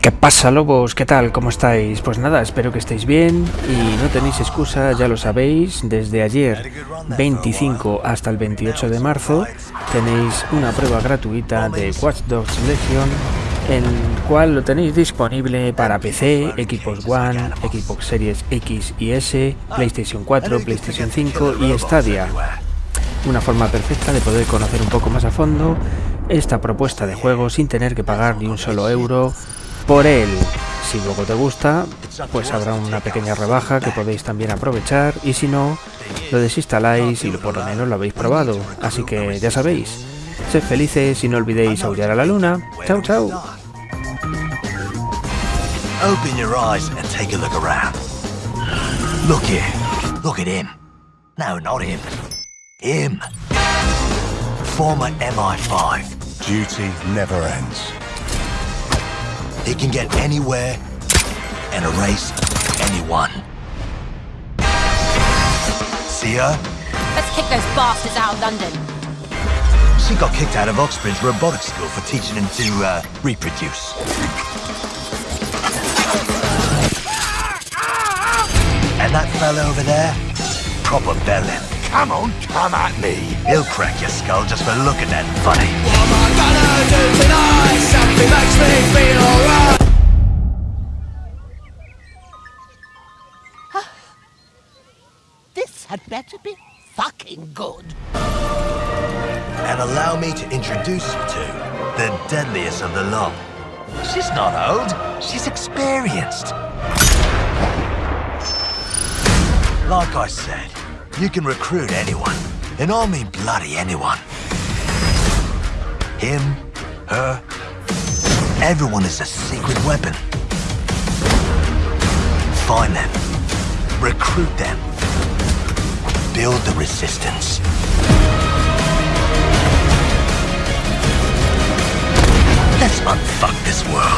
¿Qué pasa lobos? ¿Qué tal? ¿Cómo estáis? Pues nada, espero que estéis bien y no tenéis excusa, ya lo sabéis, desde ayer 25 hasta el 28 de marzo tenéis una prueba gratuita de Watch Dogs Legion el cual lo tenéis disponible para PC, equipos One, Xbox Series X y S, PlayStation 4, PlayStation 5 y Stadia. Una forma perfecta de poder conocer un poco más a fondo esta propuesta de juego sin tener que pagar ni un solo euro por él. Si luego te gusta, pues habrá una pequeña rebaja que podéis también aprovechar y si no, lo desinstaláis y por lo menos lo habéis probado. Así que ya sabéis, sed felices y no olvidéis aullar a la luna. Chao, chao. Open your eyes and take a look around. Look here. Look at him. No, not him. Him. Former MI5. Duty never ends. He can get anywhere and erase anyone. See her? Let's kick those bastards out of London. She got kicked out of Oxbridge Robotics School for teaching them to uh, reproduce. And that fella over there? Proper bellend. Come on, come at me. He'll crack your skull just for looking that funny. This had better be fucking good. And allow me to introduce you to the deadliest of the lot. She's not old, she's experienced. Like I said, you can recruit anyone, and I mean bloody anyone. Him, her, everyone is a secret weapon. Find them, recruit them, build the resistance. Let's unfuck this world.